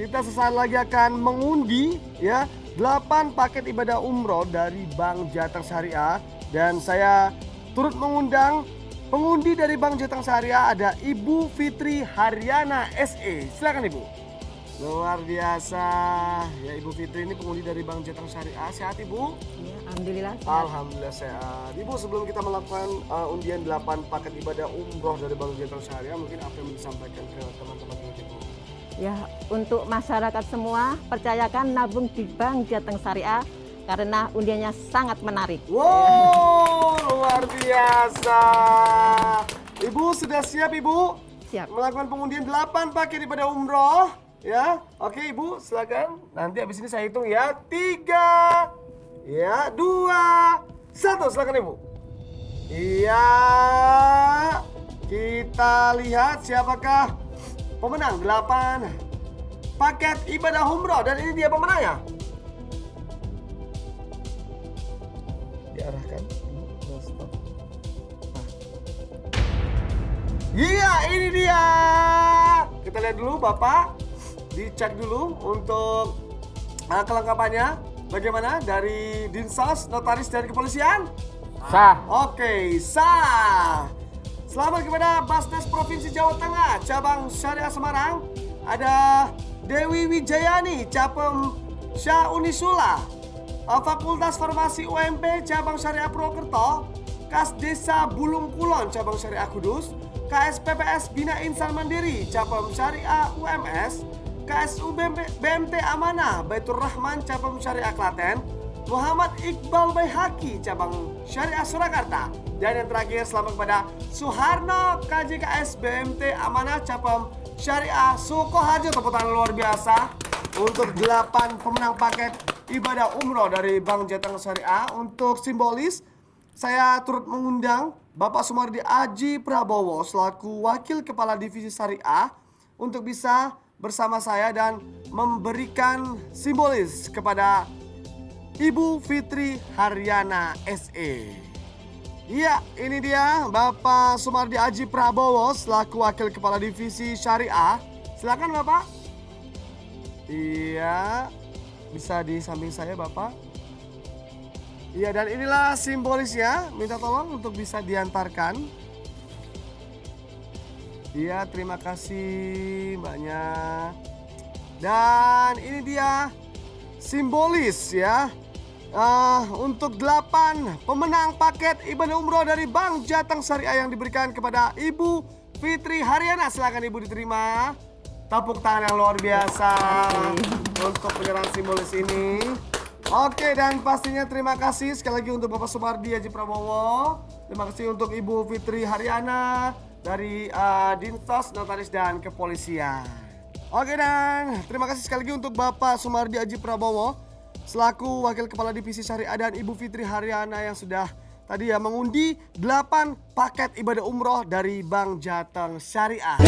kita sesaat lagi akan mengundi ya 8 paket ibadah umroh dari Bank Jateng Syariah dan saya turut mengundang pengundi dari Bank Jateng Syariah ada Ibu Fitri Haryana SE. Silakan Ibu. Luar biasa. Ya Ibu Fitri ini pengundi dari Bank Jateng Syariah. Sehat Ibu? Ya, Alhamdulillah. sehat. Alhamdulillah sehat. Ibu sebelum kita melakukan uh, undian 8 paket ibadah umroh dari Bank Jateng Syariah, mungkin apa yang disampaikan ke teman-teman Ibu? Ya, untuk masyarakat semua percayakan nabung di Bank Jateng Syariah karena undiannya sangat menarik. Wow, luar biasa. Ibu sudah siap Ibu? Siap. Melakukan pengundian 8 paket ibadah umroh. Ya, oke Ibu silakan. Nanti habis ini saya hitung ya. Tiga, ya dua, satu. Silakan Ibu. Iya, kita lihat siapakah pemenang 8 paket ibadah umroh dan ini dia pemenangnya. Diarahkan. Stop. Iya, ini dia. Kita lihat dulu Bapak. Dicek dulu untuk uh, kelengkapannya. Bagaimana dari Dinsos, Notaris dan Kepolisian? Sah. Oke, sah. Selamat kepada Basnas Provinsi Jawa Tengah, cabang Syariah Semarang. Ada Dewi Wijayani, Capem Syah Unisula. Fakultas Farmasi UMP, cabang Syariah Purwokerto. Kas Desa Bulung Kulon, cabang Syariah Kudus. KSPPS Bina Insan Mandiri, cabang Syariah UMS. KSU BMT Amanah, Baitur Rahman, cabang Syariah Klaten. Muhammad Iqbal Baihaki cabang Syariah Surakarta. Dan yang terakhir selamat kepada Suharno KJKS BMT Amanah cabang Syariah Sukoharjo. Tepuk tangan luar biasa untuk 8 pemenang paket ibadah umroh dari Bank Jateng Syariah. Untuk simbolis saya turut mengundang Bapak Sumardi Aji Prabowo selaku Wakil Kepala Divisi Syariah untuk bisa bersama saya dan memberikan simbolis kepada Ibu Fitri Haryana SE. Iya, ini dia Bapak Sumardi Aji Prabowo selaku Wakil Kepala Divisi Syariah. Silakan Bapak. Iya, bisa di samping saya Bapak. Iya, dan inilah simbolisnya. Minta tolong untuk bisa diantarkan. Iya, terima kasih Mbaknya. Dan ini dia simbolis ya. Ah, untuk 8 pemenang paket ibadah umroh dari Bank Jateng Syariah yang diberikan kepada Ibu Fitri Haryana. Silakan Ibu diterima. Tepuk tangan yang luar biasa untuk penyerahan simbolis ini. Oke dan pastinya terima kasih sekali lagi untuk Bapak Sumardi Haji Prabowo. Terima kasih untuk Ibu Fitri Haryana dari ah, Dinsos, Notaris dan Kepolisian. Oke dan terima kasih sekali lagi untuk Bapak Sumardi Aji Prabowo selaku Wakil Kepala Divisi Syariah dan Ibu Fitri Haryana yang sudah tadi ya mengundi 8 paket ibadah umroh dari Bank Jateng Syariah.